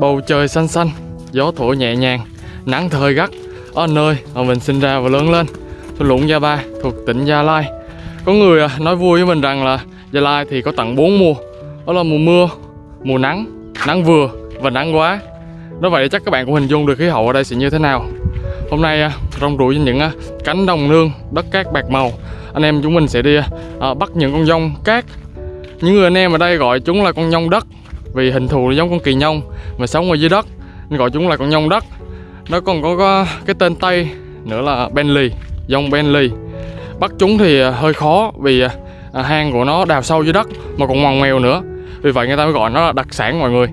bầu trời xanh xanh gió thổi nhẹ nhàng nắng thời gắt. Ở nơi mà mình sinh ra và lớn lên thôn lũng Gia Ba thuộc tỉnh Gia Lai. Có người à, nói vui với mình rằng là Gia Lai thì có tận 4 mùa. Đó là mùa mưa mùa nắng nắng vừa và nắng quá. Nói vậy chắc các bạn cũng hình dung được khí hậu ở đây sẽ như thế nào. Hôm nay à, rong ruổi trên những à, cánh đồng nương, đất cát bạc màu. Anh em chúng mình sẽ đi bắt những con dông cát. Những người anh em ở đây gọi chúng là con nhông đất. Vì hình thù nó giống con kỳ nhông mà sống ở dưới đất Nên gọi chúng là con nhông đất. Nó còn có, có cái tên Tây nữa là Bentley, dông Bentley Bắt chúng thì à, hơi khó vì à, à, hang của nó đào sâu dưới đất mà còn ngoằn ngoèo nữa. Vì vậy người ta mới gọi nó là đặc sản mọi người.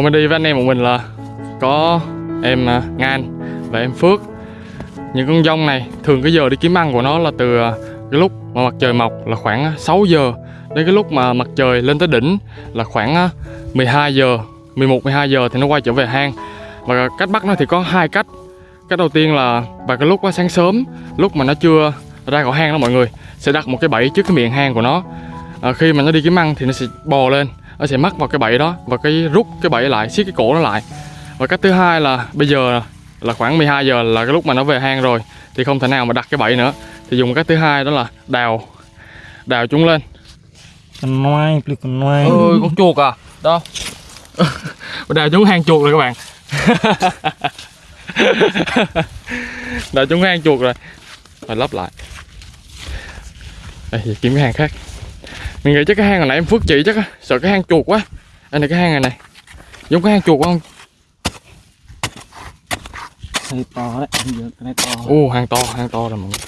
Hôm nay đi với anh em một mình là có em à, Ngan và em Phước. Những con dông này thường cái giờ đi kiếm ăn của nó là từ à, cái lúc mà mặt trời mọc là khoảng à, 6 giờ Đến cái lúc mà mặt trời lên tới đỉnh là khoảng 12 giờ 11 12 giờ thì nó quay trở về hang. Và cách bắt nó thì có hai cách. Cách đầu tiên là vào cái lúc sáng sớm Lúc mà nó chưa ra khỏi hang đó mọi người Sẽ đặt một cái bẫy trước cái miệng hang của nó. À, Khi mà nó đi kiếm ăn thì nó sẽ bò lên nó sẽ mắc vào cái bẫy đó và cái rút cái bẫy lại siết cái cổ nó lại. Và cách thứ hai là bây giờ là khoảng 12 giờ là cái lúc mà nó về hang rồi thì không thể nào mà đặt cái bẫy nữa. Thì dùng cách thứ hai đó là đào đào chúng lên. Con noai con noai. Ôi con chuột à? Đâu đào chúng hang chuột rồi các bạn. Đào chúng hang chuột rồi. Phải lắp lại. Đây kiếm cái hang khác mình nghĩ chắc cái hang hồi nãy em phước chỉ chắc á. Sợ cái hang chuột quá. Anh này cái hang này này. Giống cái hang chuột không? Này to đấy cái này to ô hang to hang to rồi mọi người.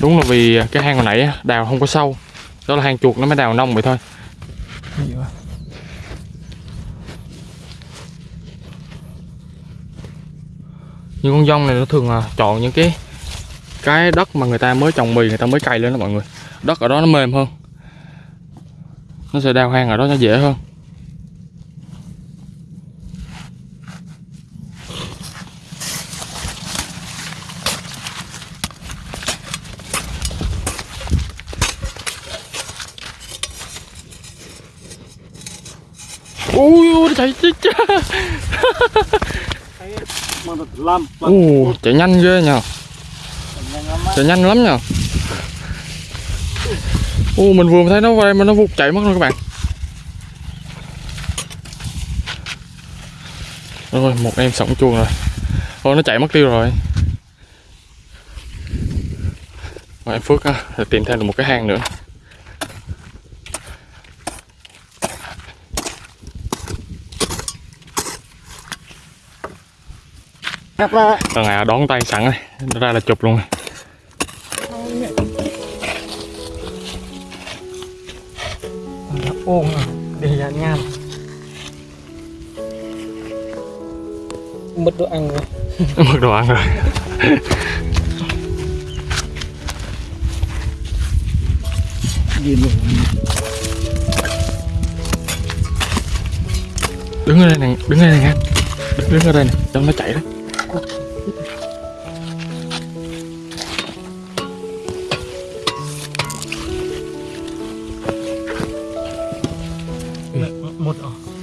Đúng là vì cái hang hồi nãy đào không có sâu. Đó là hang chuột nó mới đào nông vậy thôi Cái những con dông này nó thường là chọn những cái cái đất mà người ta mới trồng mì, người ta mới cày lên đó mọi người. Đất ở đó nó mềm hơn. Nó sẽ đào hang ở đó nó dễ hơn. Ui ui chạy chết cha Mà ồ chạy nhanh ghê nhờ. Chạy nhanh lắm nhờ. Ô mình vừa thấy nó về mà nó vụt chạy mất rồi các bạn. Rồi một em sống chuồng rồi. Thôi nó chạy mất tiêu rồi. Rồi em Phước á, tìm thêm được một cái hang nữa. Thằng nào đón tay sẵn rồi. Nó ra là chụp luôn. Nó ôm à. Để ra nham. Mất đồ ăn rồi. Mất đồ ăn rồi. Đứng ở đây nè Đứng ở đây nè Đứng, đứng ở đây nè Cho nó chạy đó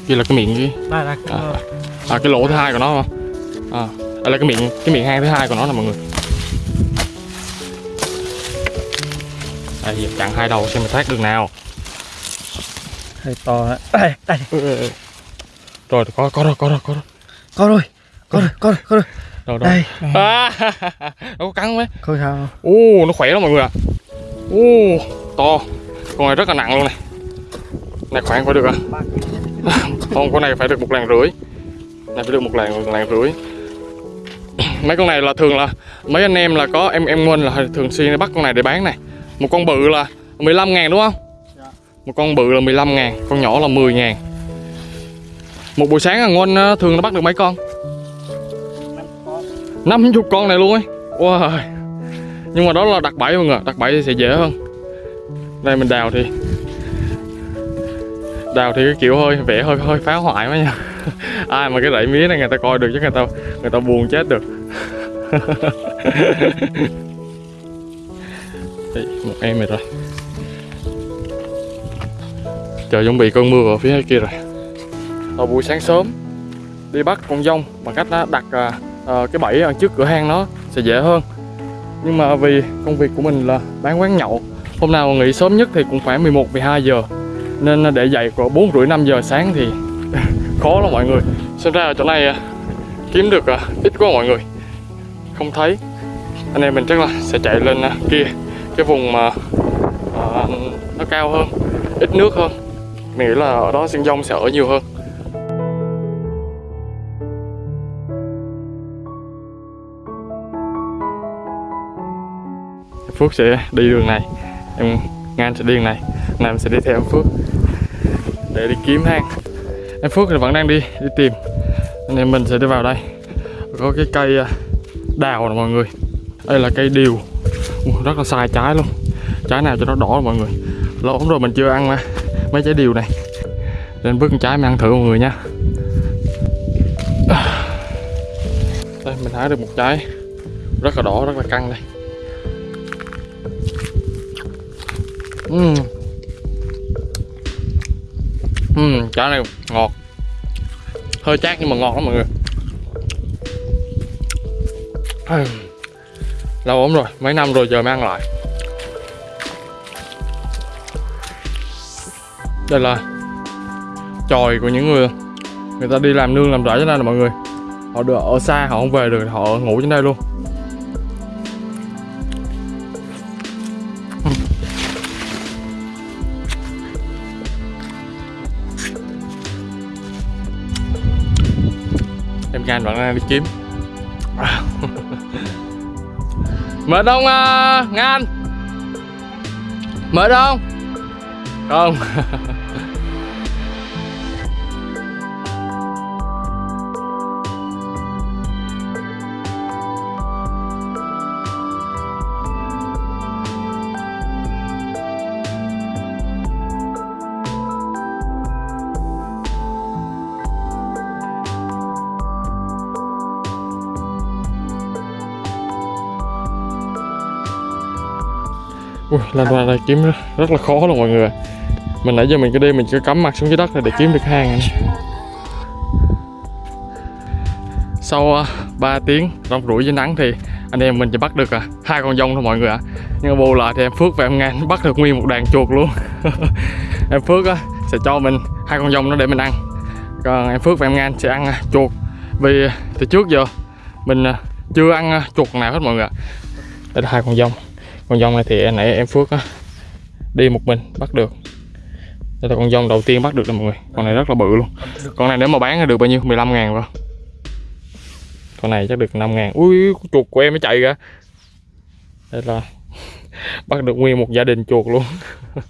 Kia là cái miệng cái Đây là cái À. À cái lỗ thứ hai của nó không? À đây là cái miệng cái miệng hang thứ hai của nó nè mọi người. Đây giờ chặn hai đầu xem mình thoát đường nào. Hơi to đấy Đây đây. Ừ, ừ, ừ. Rồi có có rồi có rồi có rồi. Có rồi Có rồi có rồi có rồi. Đâu đâu Đây. À, Nó có cắn mấy Không sao Ô nó khỏe lắm mọi người ạ. Ô to. Con này rất là nặng luôn này Này khoảng phải được à Không con này phải được một lạng rưỡi. Này phải được một lạng một lạng rưỡi. Mấy con này là thường là Mấy anh em là có em em Nguyên là thường xuyên bắt con này để bán này. Một con bự là 15 ngàn đúng không? Dạ. Một con bự là 15 ngàn Con nhỏ là 10 ngàn. Một buổi sáng thằng Nguồn ờ, thường nó bắt được mấy con? Năm con. Năm chục con này luôn ấy. Wow. nhưng mà đó là đặt bẫy mọi người đặt bẫy thì sẽ dễ hơn. Đây mình đào thì đào thì cái kiểu hơi vẽ hơi hơi phá hoại quá nha. Ai mà cái rẫy mía này người ta coi được chứ người ta người ta buồn chết được. Một em rồi rồi trời chuẩn bị cơn mưa ở phía kia rồi. Vào buổi sáng sớm đi bắt con dông bằng cách á, đặt à, à, cái bẫy ở trước cửa hang nó sẽ dễ hơn. Nhưng mà vì công việc của mình là bán quán nhậu hôm nào nghỉ sớm nhất thì cũng khoảng 11 12 giờ nên để dậy của bốn rưỡi năm giờ sáng thì khó lắm mọi người. Xem ra ở chỗ này à, kiếm được à, ít quá mọi người. Không thấy. Anh em mình chắc là sẽ chạy lên à, kia cái vùng mà à, nó cao hơn ít nước hơn. Mình nghĩ là ở đó sinh dông sẽ ở nhiều hơn. Phước sẽ đi đường này. Em Ngan sẽ đi đường này. Nam sẽ đi theo em Phước để đi kiếm hang em Phước thì vẫn đang đi đi tìm. Anh em mình sẽ đi vào đây. Có cái cây à, đào nè mọi người. Đây là cây điều. Rất là sai trái luôn. Trái nào cho nó đỏ mọi người. Lâu lắm rồi mình chưa ăn mà. Mấy trái điều này. Nên bước trái mình ăn thử mọi người nha. Đây, mình hái được một trái. Rất là đỏ, rất là căng đây. Uhm. Uhm, chả này ngọt. Hơi chát nhưng mà ngon lắm mọi người. Ừ, lâu lắm rồi mấy năm rồi giờ mới ăn lại. Đây là chòi của những người người ta đi làm nương làm rẫy cho đây là mọi người. Họ được ở xa họ không về được họ ngủ trên đây luôn. Em gan vẫn đang đi kiếm. Mệt không à, uh, ngan mệt không? Không. Ui, lan qua này kiếm rất là khó luôn mọi người Mình nãy giờ mình cứ đi mình cứ cắm mặt xuống dưới đất này để kiếm được hang này. Sau à, uh, 3 tiếng rong rủi dưới nắng thì anh em mình chỉ bắt được à, hai con dông thôi mọi người ạ. Nhưng mà bù lại thì em Phước và em Ngan bắt được nguyên một đàn chuột luôn. Em Phước uh, sẽ cho mình hai con dông nó để mình ăn. Còn em Phước và em Ngan sẽ ăn uh, chuột. Vì từ trước giờ mình chưa ăn chuột nào hết mọi người ạ. Đây là hai con dông con dông này thì nãy em Phước á, đi một mình bắt được. Đây là con dông đầu tiên bắt được nè mọi người. Con này rất là bự luôn. Con này nếu mà bán được bao nhiêu? 15 ngàn rồi con này chắc được 5 ngàn. Ui chuột của em mới chạy ra đây là bắt được nguyên một gia đình chuột luôn.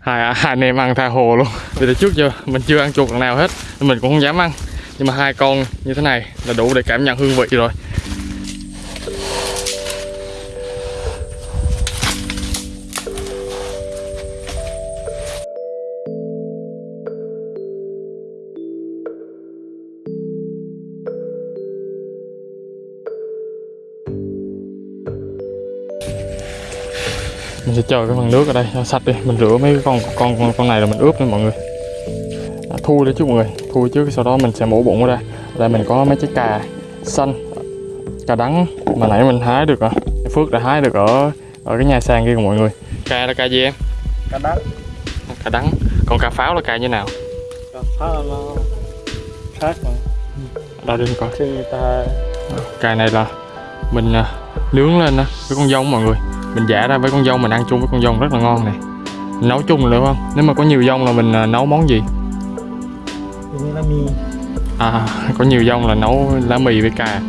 Hai, hai anh em ăn tha hồ luôn. Vì từ trước giờ mình chưa ăn chuột lần nào hết nên mình cũng không dám ăn. Nhưng mà hai con như thế này là đủ để cảm nhận hương vị rồi. Mình sẽ chờ cái phần nước ở đây cho sạch đi. Mình rửa mấy cái con con con, con này là mình ướp nha mọi người. À, thui đấy chứ mọi người. Thui trước sau đó mình sẽ mổ bụng ra đây. Mình có mấy trái cà xanh cà đắng mà nãy mình hái được à. Phước đã hái được ở ở cái nhà sàn kia của mọi người. Cà là cà gì em? Cá đắng. Cà đắng. Còn cà pháo là cà như nào? Cá pháo nó khác mà đâu đi coi. Cà này là mình à, nướng lên á với con dông mọi người mình giả ra với con dông mình ăn chung với con dông rất là ngon này nấu chung được không? Nếu mà có nhiều dông là mình à, nấu món gì? Như là mì. À có nhiều dông là nấu lá mì với cà.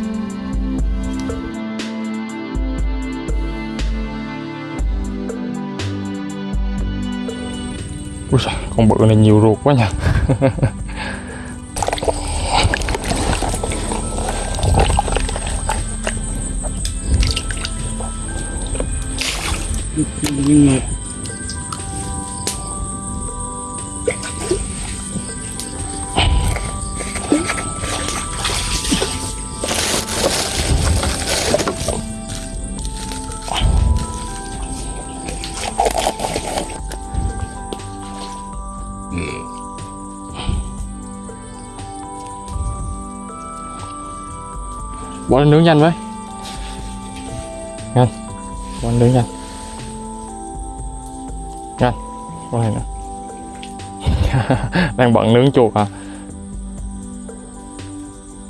Ui con bự này nhiều ruột quá nha nhưng mà bỏ lên nướng nhanh với nhanh. Bỏ lên nướng nhanh nhanh Qua đây nữa đang bận nướng chuột à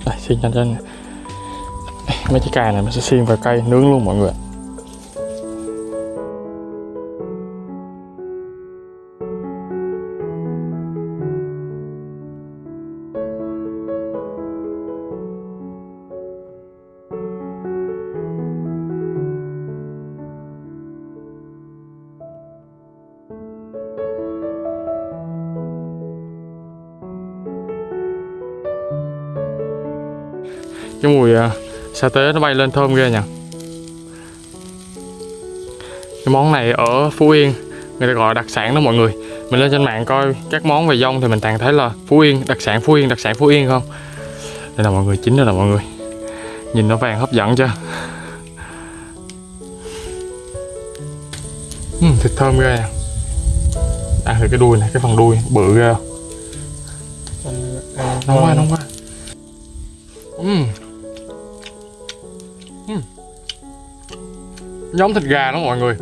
đây xiên nhanh lên, mấy cái cài này mình sẽ xiên vào cây nướng luôn mọi người cái mùi à, sa tế nó bay lên thơm ghê nhỉ? Cái món này ở Phú Yên người ta gọi đặc sản đó mọi người. Mình lên trên mạng coi các món về dông thì mình toàn thấy là Phú Yên đặc sản Phú Yên đặc sản Phú Yên không? Đây là mọi người chính đây là mọi người. Nhìn nó vàng hấp dẫn chưa? Uhm, thịt thơm ghê à. ăn thử cái đuôi này cái phần đuôi bự ghê không? à, nóng quá nóng quá giống thịt gà đó mọi người.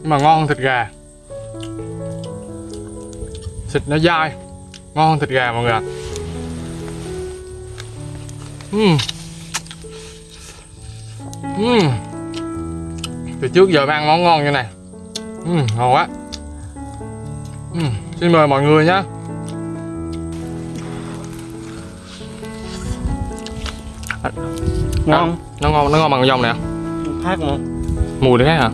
Nhưng mà ngon hơn thịt gà. Thịt nó dai. Ngon hơn thịt gà mọi người ạ. Ừm. Ừm. từ trước giờ ăn món ngon như này. Ừm, ngon quá. Ừm, xin mời mọi người nhé ngon. Nó ngon nó ngon bằng dông nè khác mà mùi nó khác hả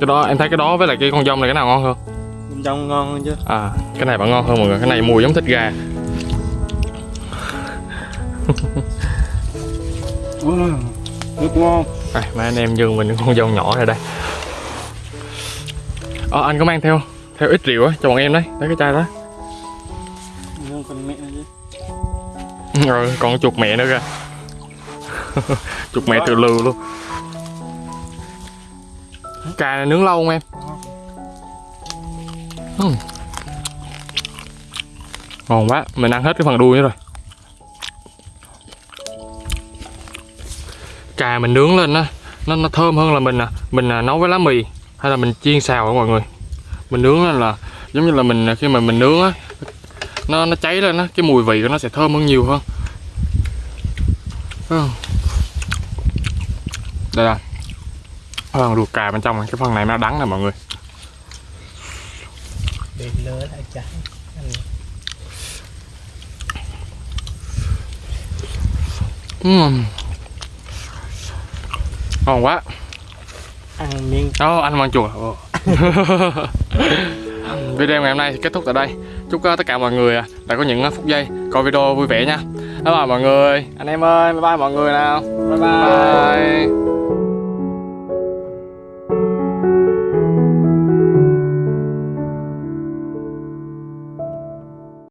cái đó em thấy cái đó với lại cái con dông này cái nào ngon hơn? Bên trong ngon hơn chứ. À cái này vẫn ngon hơn mọi người. Cái này mùi giống thịt gà. Ừ, nước ngon. Đây mấy anh em dừng mình con dông nhỏ này đây. Ờ anh có mang theo theo ít rượu á cho bọn em đấy. Lấy cái chai đó. Con rồi còn chuột mẹ nữa kìa. Chuột mẹ từ lừ luôn cà này nướng lâu không em? Uhm. ngon quá mình ăn hết cái phần đuôi nữa rồi. Cà mình nướng lên á nó nó thơm hơn là mình à mình à, nấu với lá mì hay là mình chiên xào á mọi người? Mình nướng lên là giống như là mình à, khi mà mình nướng á nó nó cháy lên á cái mùi vị của nó sẽ thơm hơn nhiều hơn. Ừ. Đây là phần ruột cà bên trong này. cái phần này nó đắng nè mọi người lại cháy Uhm. ngon quá ăn miếng Ồ, anh mang chùa. Video ngày hôm nay thì kết thúc tại đây Chúc uh, tất cả mọi người uh, đã có những uh, phút giây coi video vui vẻ nha Bye bye mọi người Anh em ơi, bye bye mọi người nào Bye bye, bye.